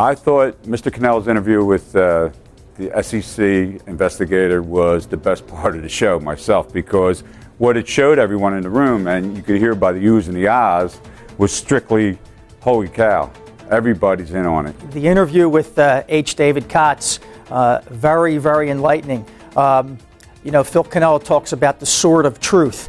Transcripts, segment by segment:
I thought Mr. Cannella's interview with uh, the SEC investigator was the best part of the show myself because what it showed everyone in the room, and you could hear by the oohs and the ahs, was strictly, holy cow, everybody's in on it. The interview with uh, H. David Kotz, uh, very, very enlightening. Um, you know, Phil Cannell talks about the sword of truth.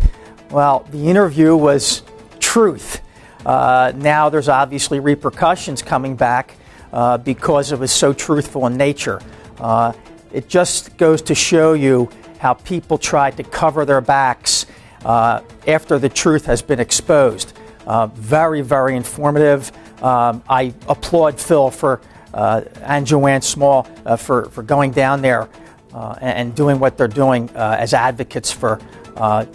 Well, the interview was truth. Uh, now there's obviously repercussions coming back uh, because it was so truthful in nature. Uh, it just goes to show you how people tried to cover their backs uh, after the truth has been exposed. Uh, very, very informative. Um, I applaud Phil for uh, and Joanne Small uh, for, for going down there and, doing what they're doing as advocates for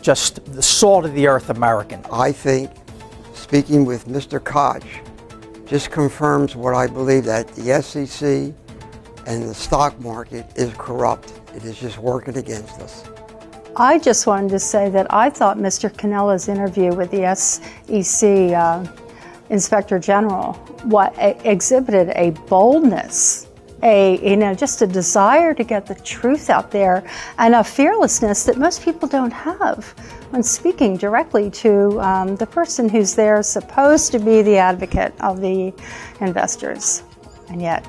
just the salt of the earth American. I think speaking with Mr. Kotz just confirms what I believe that the SEC and the stock market is corrupt. It is just working against us. I just wanted to say that I thought Mr. Cannella's interview with the SEC uh, Inspector General what exhibited a boldness, a you know just a desire to get the truth out there, and a fearlessness that most people don't have when speaking directly to um, the person who's there supposed to be the advocate of the investors, and yet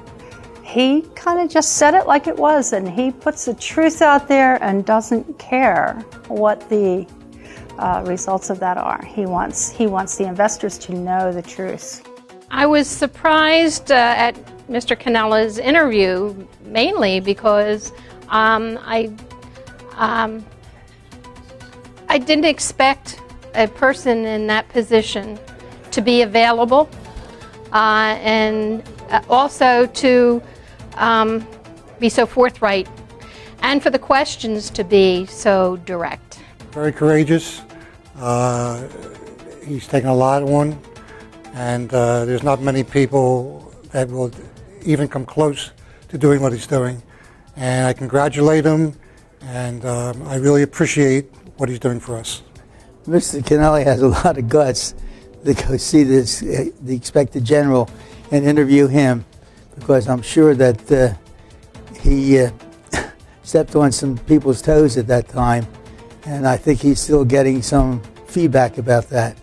he kind of just said it like it was and he puts the truth out there and doesn't care what the uh, results of that are. He wants, he wants the investors to know the truth. I was surprised uh, at Mr. Cannella's interview mainly because um, I, um, I didn't expect a person in that position to be available uh, and uh, also to um, be so forthright and for the questions to be so direct. Very courageous. Uh, he's taken a lot on, and uh, there's not many people that will even come close to doing what he's doing. And I congratulate him, and um, I really appreciate what he's doing for us. Mr. Kennelly has a lot of guts to go see this, uh, the expected general and interview him because I'm sure that uh, he uh, stepped on some people's toes at that time, and I think he's still getting some feedback about that.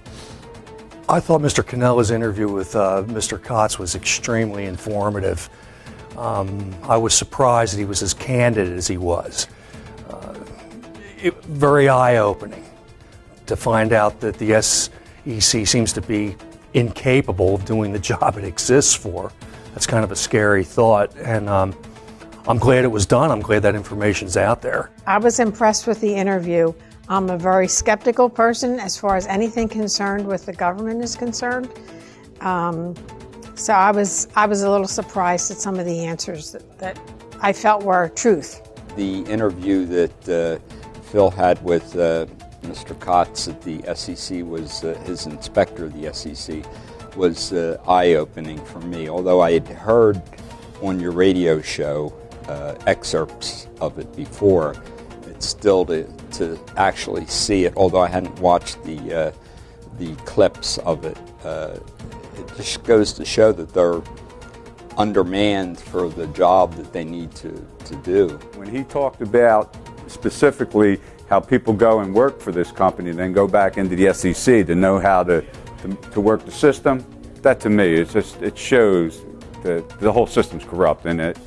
I thought Mr. Cannella's interview with uh, Mr. Kotz was extremely informative. Um, I was surprised that he was as candid as he was. Uh, it, very eye-opening to find out that the SEC seems to be incapable of doing the job it exists for that's kind of a scary thought. And um, I'm glad it was done. I'm glad that information's out there. I was impressed with the interview. I'm a very skeptical person as far as anything concerned with the government is concerned. Um, so I was I was a little surprised at some of the answers that, that I felt were truth. The interview that uh, Phil had with uh, Mr. Kotz at the SEC was uh, his inspector of the SEC was uh, eye-opening for me. Although I had heard on your radio show uh, excerpts of it before, it's still to, to actually see it, although I hadn't watched the, uh, the clips of it, uh, it just goes to show that they're undermanned for the job that they need to, to do. When he talked about specifically how people go and work for this company and then go back into the SEC to know how to to, to work the system, that to me, it's just, it shows that the whole system's corrupt. And it,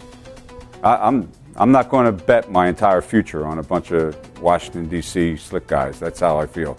I, I'm, I'm not going to bet my entire future on a bunch of Washington, D.C. slick guys. That's how I feel.